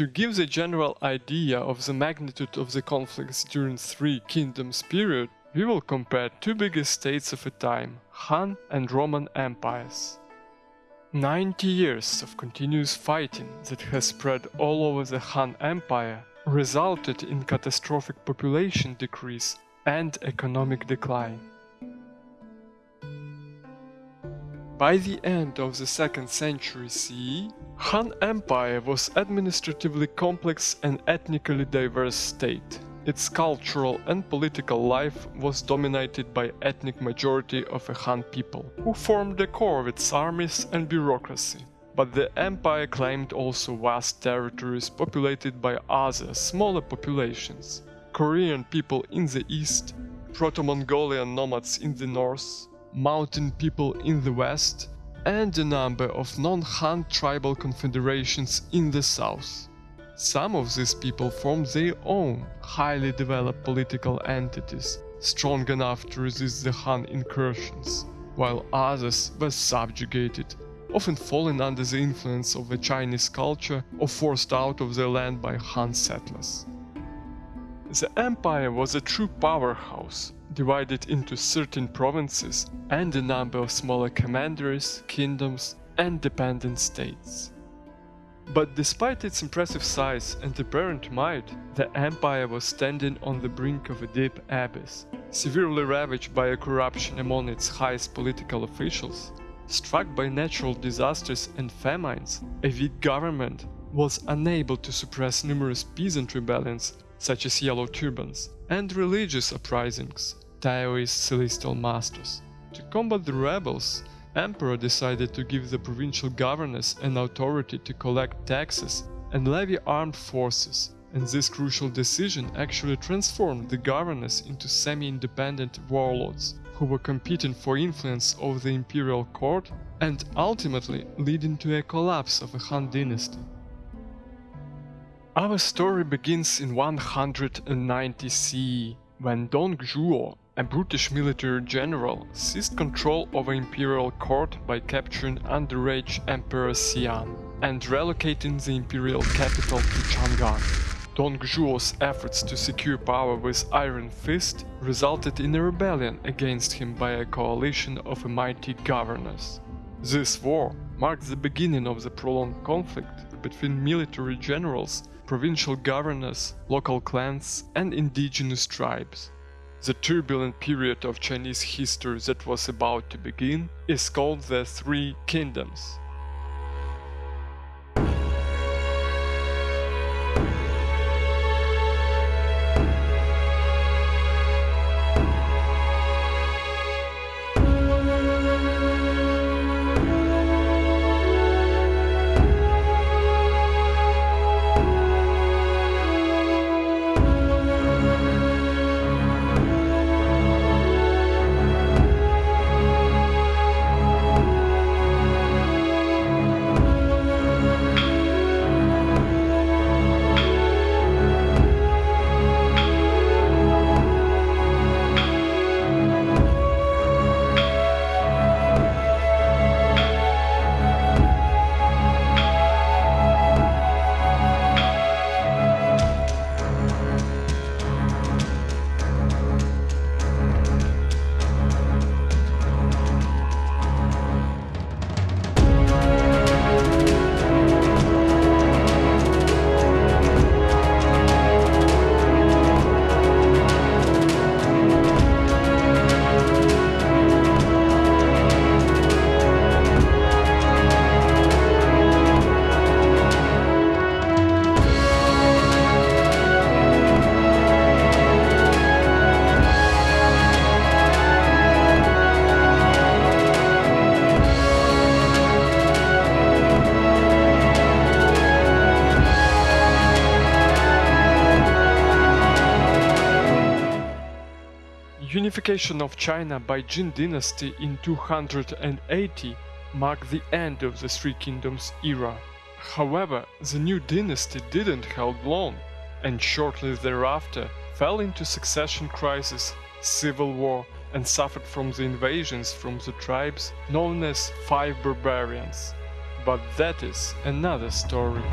To give the general idea of the magnitude of the conflicts during Three Kingdoms period, we will compare two biggest states of a time, Han and Roman empires. 90 years of continuous fighting that has spread all over the Han Empire resulted in catastrophic population decrease and economic decline. By the end of the 2nd century CE, Han Empire was administratively complex and ethnically diverse state. Its cultural and political life was dominated by ethnic majority of a Han people, who formed the core of its armies and bureaucracy. But the empire claimed also vast territories populated by other, smaller populations. Korean people in the east, Proto-Mongolian nomads in the north, mountain people in the west, and a number of non-Han tribal confederations in the south. Some of these people formed their own highly developed political entities, strong enough to resist the Han incursions, while others were subjugated, often falling under the influence of the Chinese culture or forced out of their land by Han settlers. The empire was a true powerhouse, divided into certain provinces and a number of smaller commanderies, kingdoms and dependent states. But despite its impressive size and apparent might, the empire was standing on the brink of a deep abyss, severely ravaged by a corruption among its highest political officials, struck by natural disasters and famines, a weak government was unable to suppress numerous peasant rebellions such as Yellow Turbans, and religious uprisings, Taoist celestial masters. To combat the rebels, Emperor decided to give the provincial governors an authority to collect taxes and levy armed forces, and this crucial decision actually transformed the governors into semi-independent warlords who were competing for influence over the imperial court and ultimately leading to a collapse of the Han dynasty. Our story begins in 190 CE, when Dong Zhuo a British military general seized control over imperial court by capturing underage Emperor Xian and relocating the imperial capital to Chang'an. Dong Zhuo's efforts to secure power with Iron Fist resulted in a rebellion against him by a coalition of mighty governors. This war marked the beginning of the prolonged conflict between military generals, provincial governors, local clans and indigenous tribes. The turbulent period of Chinese history that was about to begin is called the Three Kingdoms. Unification of China by Jin dynasty in 280 marked the end of the Three Kingdoms era. However, the new dynasty didn't hold long, and shortly thereafter fell into succession crisis, civil war, and suffered from the invasions from the tribes known as Five Barbarians. But that is another story.